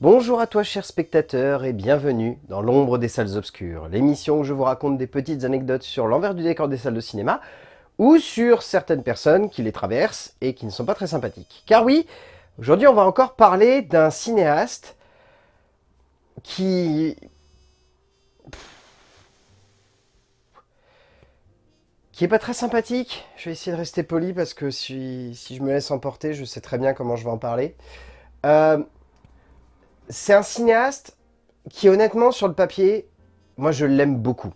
Bonjour à toi chers spectateurs et bienvenue dans l'ombre des salles obscures, l'émission où je vous raconte des petites anecdotes sur l'envers du décor des salles de cinéma ou sur certaines personnes qui les traversent et qui ne sont pas très sympathiques. Car oui, aujourd'hui on va encore parler d'un cinéaste qui... qui est pas très sympathique. Je vais essayer de rester poli parce que si, je me laisse emporter, je sais très bien comment je vais en parler. Euh, c'est un cinéaste qui, honnêtement, sur le papier, moi, je l'aime beaucoup.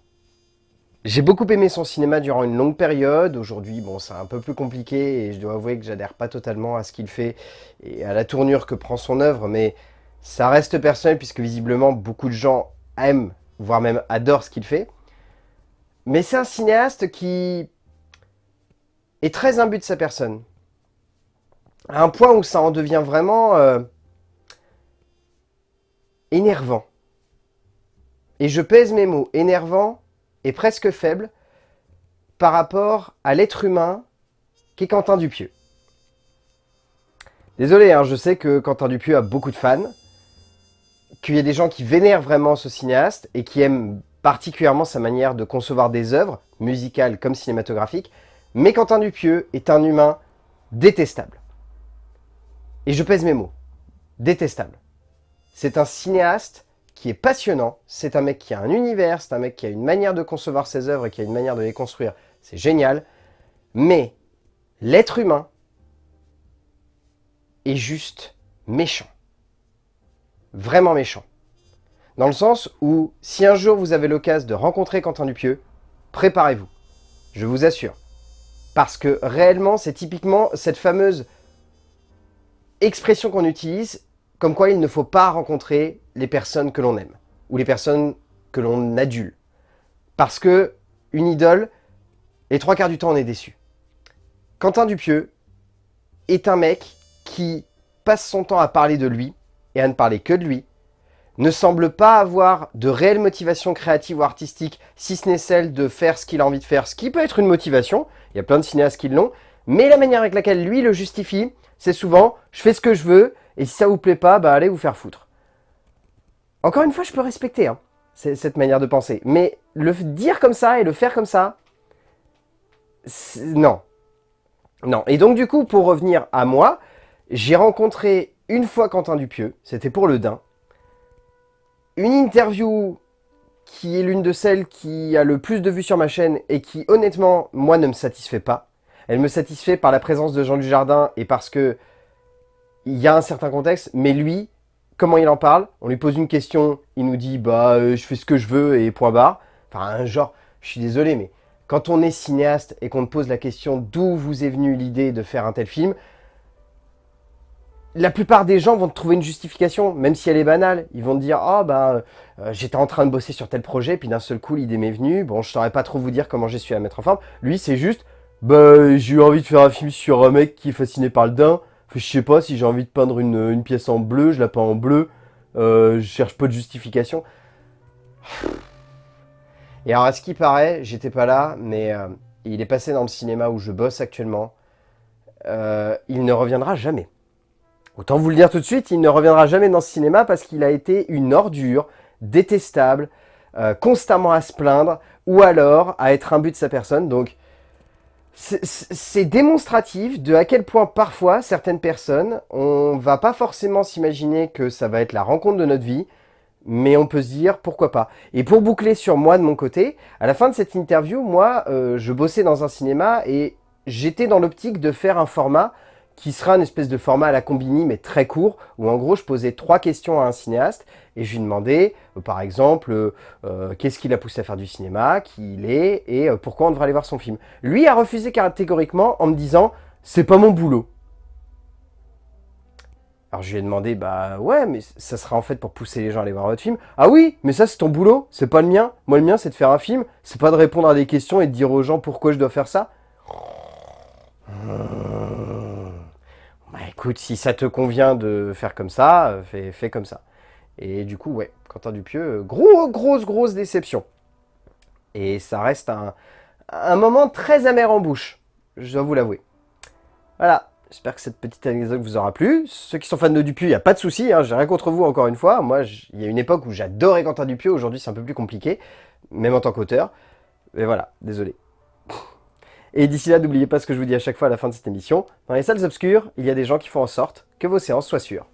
J'ai beaucoup aimé son cinéma durant une longue période. Aujourd'hui, bon, c'est un peu plus compliqué et je dois avouer que j'adhère pas totalement à ce qu'il fait et à la tournure que prend son œuvre, mais ça reste personnel puisque visiblement beaucoup de gens aiment, voire même adorent ce qu'il fait. Mais c'est un cinéaste qui est très imbu de sa personne. À un point où ça en devient vraiment... Euh, énervant. Et je pèse mes mots, énervant et presque faible par rapport à l'être humain qu'est Quentin Dupieux. Désolé, hein, je sais que Quentin Dupieux a beaucoup de fans, qu'il y a des gens qui vénèrent vraiment ce cinéaste et qui aiment particulièrement sa manière de concevoir des œuvres, musicales comme cinématographiques, mais Quentin Dupieux est un humain détestable. Et je pèse mes mots, détestable. C'est un cinéaste qui est passionnant, c'est un mec qui a un univers, c'est un mec qui a une manière de concevoir ses œuvres et qui a une manière de les construire, c'est génial. Mais l'être humain est juste méchant. Vraiment méchant. Dans le sens où, si un jour vous avez l'occasion de rencontrer Quentin Dupieux, préparez-vous. Je vous assure. Parce que réellement, c'est typiquement cette fameuse expression qu'on utilise comme quoi il ne faut pas rencontrer les personnes que l'on aime, ou les personnes que l'on adule. Parce que une idole, les trois quarts du temps, on est déçu. Quentin Dupieux est un mec qui passe son temps à parler de lui, et à ne parler que de lui, ne semble pas avoir de réelle motivation créative ou artistique, si ce n'est celle de faire ce qu'il a envie de faire, ce qui peut être une motivation, il y a plein de cinéastes qui l'ont, mais la manière avec laquelle lui le justifie, c'est souvent « je fais ce que je veux, et si ça vous plaît pas, bah allez vous faire foutre. Encore une fois, je peux respecter hein, cette manière de penser. Mais le dire comme ça et le faire comme ça, non. Non. Et donc du coup, pour revenir à moi, j'ai rencontré une fois Quentin Dupieux, c'était pour le Dain. Une interview qui est l'une de celles qui a le plus de vues sur ma chaîne et qui, honnêtement, moi, ne me satisfait pas. Elle me satisfait par la présence de Jean Jardin et parce que il y a un certain contexte, mais lui, comment il en parle? On lui pose une question, il nous dit « bah euh, je fais ce que je veux et point barre ». Enfin, genre, je suis désolé, mais quand on est cinéaste et qu'on te pose la question d'où vous est venue l'idée de faire un tel film, la plupart des gens vont te trouver une justification, même si elle est banale. Ils vont te dire « Ah, oh, bah, euh, j'étais en train de bosser sur tel projet, puis d'un seul coup, l'idée m'est venue. Bon, je saurais pas trop vous dire comment j'ai su la mettre en forme. » Lui, c'est juste « Bah, j'ai eu envie de faire un film sur un mec qui est fasciné par le daim. Je sais pas, si j'ai envie de peindre une, pièce en bleu, je la peins en bleu. Euh, je cherche pas de justification. Et alors, à ce qui paraît, j'étais pas là, mais euh, il est passé dans le cinéma où je bosse actuellement. Euh, il ne reviendra jamais. Autant vous le dire tout de suite, il ne reviendra jamais dans ce cinéma parce qu'il a été une ordure, détestable, constamment à se plaindre, ou alors à être un but de sa personne. Donc, c'est démonstratif de à quel point parfois certaines personnes, on va pas forcément s'imaginer que ça va être la rencontre de notre vie, mais on peut se dire pourquoi pas. Et pour boucler sur moi de mon côté, à la fin de cette interview, moi, euh, je bossais dans un cinéma et j'étais dans l'optique de faire un format qui sera une espèce de format à la Combini, mais très court, où en gros je posais trois questions à un cinéaste, et je lui demandais, euh, par exemple, euh, euh, qu'est-ce qui l'a poussé à faire du cinéma, qui il est, et pourquoi on devrait aller voir son film. Lui a refusé catégoriquement en me disant « c'est pas mon boulot ». Alors je lui ai demandé, bah ouais, mais ça sera en fait pour pousser les gens à aller voir votre film. Ah oui, mais ça c'est ton boulot, c'est pas le mien. Moi le mien c'est de faire un film, c'est pas de répondre à des questions et de dire aux gens pourquoi je dois faire ça. Écoute, si ça te convient de faire comme ça, euh, fais, comme ça. Et du coup, ouais, Quentin Dupieux, euh, gros, grosse, grosse déception. Et ça reste un, un moment très amer en bouche, je dois vous l'avouer. Voilà, J'espère que cette petite anecdote vous aura plu. Ceux qui sont fans de Dupieux, il n'y a pas de souci, hein, j'ai rien contre vous encore une fois. Moi, il y a une époque où j'adorais Quentin Dupieux, aujourd'hui c'est un peu plus compliqué, même en tant qu'auteur. Mais voilà, désolé. Et d'ici là, n'oubliez pas ce que je vous dis à chaque fois à la fin de cette émission. Dans les salles obscures, il y a des gens qui font en sorte que vos séances soient sûres.